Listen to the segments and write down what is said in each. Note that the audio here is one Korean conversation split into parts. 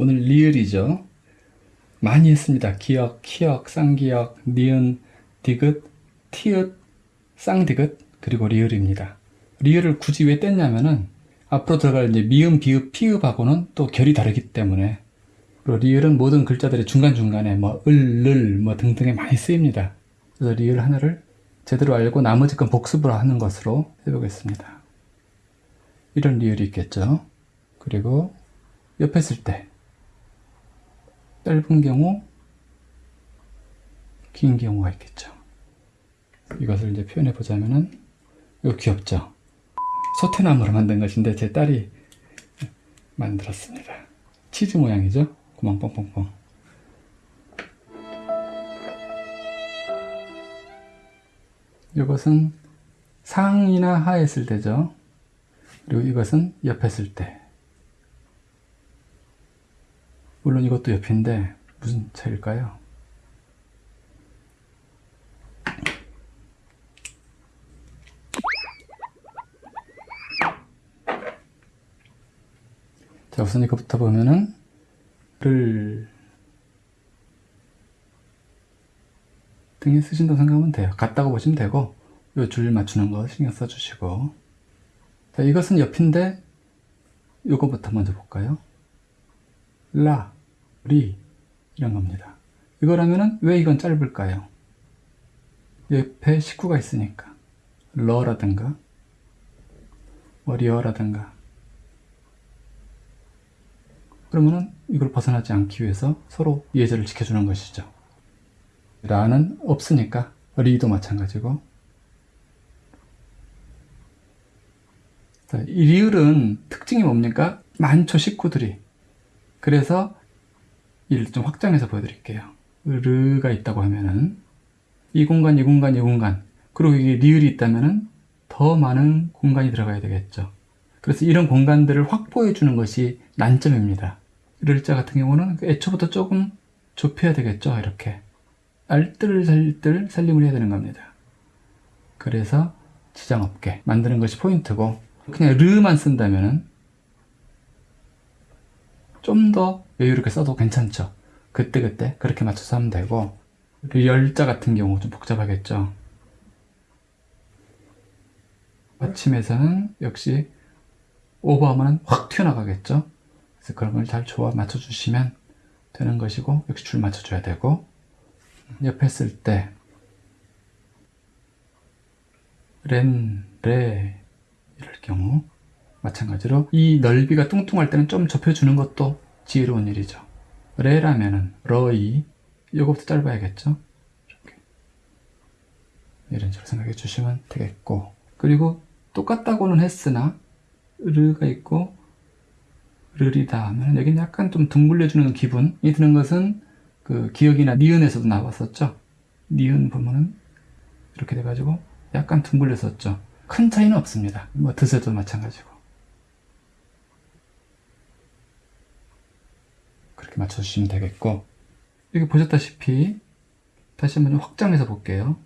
오늘 리을이죠. 많이 했습니다. 기역, 키읔, 쌍기역, 니은, 디귿, 티읕, 쌍디귿, 그리고 리을입니다. 리을을 굳이 왜 뗐냐면은 앞으로 들어갈 이제 미음, 비읍, 피읍하고는 또 결이 다르기 때문에 그리고 리을은 모든 글자들의 중간중간에 뭐 을, 늘, 뭐 등등에 많이 쓰입니다. 그래서 리을 하나를 제대로 알고 나머지 건 복습을 하는 것으로 해보겠습니다. 이런 리을이 있겠죠. 그리고 옆에 쓸 때 짧은 경우, 긴 경우가 있겠죠. 이것을 이제 표현해 보자면은 이거 귀엽죠. 소태나무로 만든 것인데 제 딸이 만들었습니다. 치즈 모양이죠. 구멍 뻥뻥뻥. 이것은 상이나 쓸 때죠. 그리고 이것은 쓸 때. 물론 이것도 옆인데 무슨 차일까요? 자 우선 이거부터 보면은 를 등에 쓰신다고 생각하면 돼요. 같다고 보시면 되고 요 줄 맞추는 거 신경 써주시고 자 이것은 옆인데 요거부터 먼저 볼까요? 라, 리 이런 겁니다. 이거라면은 왜 이건 짧을까요? 옆에 식구가 있으니까 러라든가 뭐 리어라든가 그러면은 이걸 벗어나지 않기 위해서 서로 예절을 지켜주는 것이죠. 라는 없으니까 리도 마찬가지고 자, 이 리을은 특징이 뭡니까? 많죠 식구들이 그래서 이를 좀 확장해서 보여드릴게요. 르가 있다고 하면은 이 공간 이 공간 이 공간. 그리고 이게 리을이 있다면은 더 많은 공간이 들어가야 되겠죠. 그래서 이런 공간들을 확보해 주는 것이 난점입니다. 르자 같은 경우는 애초부터 조금 좁혀야 되겠죠. 이렇게. 알뜰 살뜰 살림을 해야 되는 겁니다. 그래서 지장 없게 만드는 것이 포인트고 그냥 르만 쓴다면은 좀더 여유롭게 써도 괜찮죠? 그때 그때 그렇게 맞춰서 하면 되고 열자 같은 경우 좀 복잡하겠죠? 아침에서는 역시 오버하면 확 튀어나가겠죠? 그래서 그런 걸 잘 조합 맞춰주시면 되는 것이고 역시 줄 맞춰줘야 되고 옆에 쓸 때 렌, 레 이럴 경우 마찬가지로 이 넓이가 뚱뚱할 때는 좀 좁혀주는 것도 지혜로운 일이죠. 레라면은 러이 이거부터 짧아야겠죠? 이렇게. 이런 식으로 생각해 주시면 되겠고. 그리고 똑같다고는 했으나 르가 있고 르리다 하면 여기는 약간 좀 둥글려주는 기분이 드는 것은 그 기억이나 니은에서도 나왔었죠? 니은 보면은 이렇게 돼가지고 약간 둥글렸었죠. 큰 차이는 없습니다. 뭐 드세도 마찬가지고 맞춰주시면 되겠고. 여기 보셨다시피 다시 한번 확장해서 볼게요.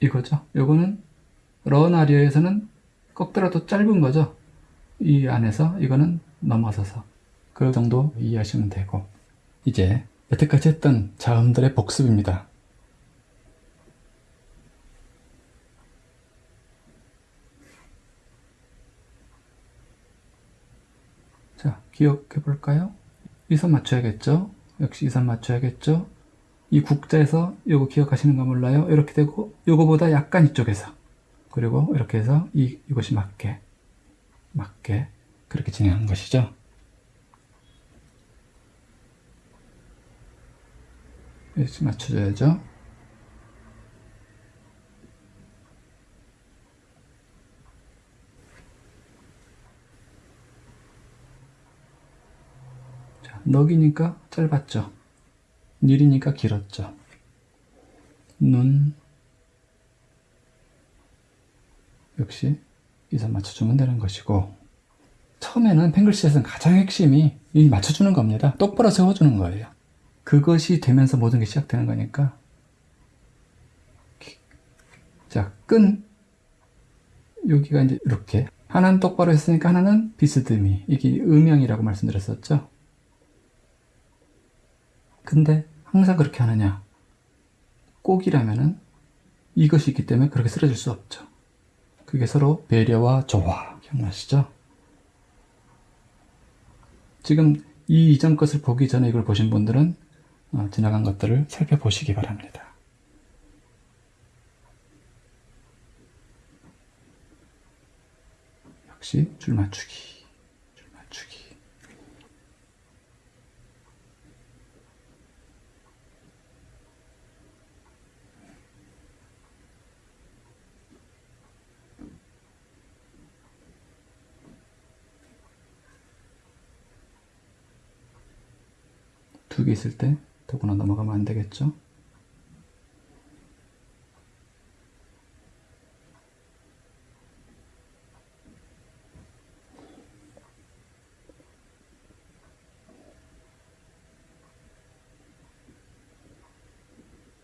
이거죠? 요거는 러나리어에서는 꺾더라도 짧은 거죠? 이 안에서 이거는 넘어서서. 그 정도 이해하시면 되고. 이제 여태까지 했던 자음들의 복습입니다. 자 기억해 볼까요 이 선 맞춰야겠죠? 역시 이 선 맞춰야겠죠? 이 국자에서 요거 기억하시는 거 몰라요? 이렇게 되고 요거보다 약간 이쪽에서. 그리고 이렇게 해서 이, 이것이 맞게 맞게 그렇게 진행한 것이죠. 이렇게 맞춰줘야죠 자, 넉이니까 짧았죠. 일이니까 길었죠. 눈. 역시 이선 맞춰주면 되는 것이고. 처음에는 팽글시에서는 가장 핵심이 이 맞춰주는 겁니다. 똑바로 세워주는 거예요. 그것이 되면서 모든 게 시작되는 거니까. 자, 끈. 여기가 이제 이렇게. 하나는 똑바로 했으니까 하나는 비스듬히. 이게 음영이라고 말씀드렸었죠 근데 항상 그렇게 하느냐? 꼭이라면은 이것이 있기 때문에 그렇게 쓰러질 수 없죠. 그게 서로 배려와 조화. 기억나시죠? 지금 이 이전 것을 보기 전에 이걸 보신 분들은 어, 지나간 것들을 살펴보시기 바랍니다. 역시 줄 맞추기, 줄 맞추기. 두 개 있을 때 더구나 넘어가면 안 되겠죠?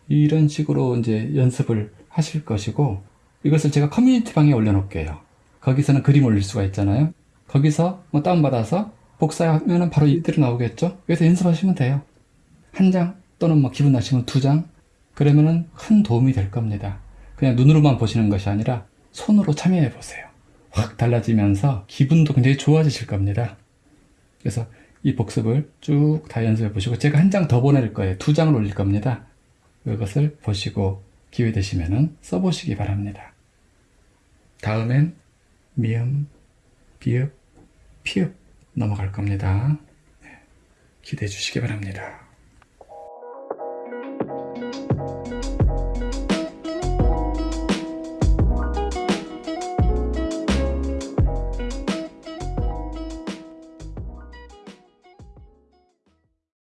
이런 식으로 이제 연습을 하실 것이고 이것을 제가 커뮤니티 방에 올려놓을게요. 거기서는 그림 올릴 수가 있잖아요. 거기서 뭐 다운받아서 복사하면 바로 이대로 나오겠죠? 여기서 연습하시면 돼요. 한 장 또는 뭐 기분 나시면 두 장 그러면은 큰 도움이 될 겁니다. 그냥 눈으로만 보시는 것이 아니라 손으로 참여해 보세요. 확 달라지면서 기분도 굉장히 좋아지실 겁니다. 그래서 이 복습을 쭉 다 연습해 보시고 제가 한 장 더 보낼 거예요. 두 장을 올릴 겁니다. 그것을 보시고 기회 되시면 써보시기 바랍니다. 다음엔 미음, 비읍, 피읍 넘어갈 겁니다. 네, 기대해 주시기 바랍니다.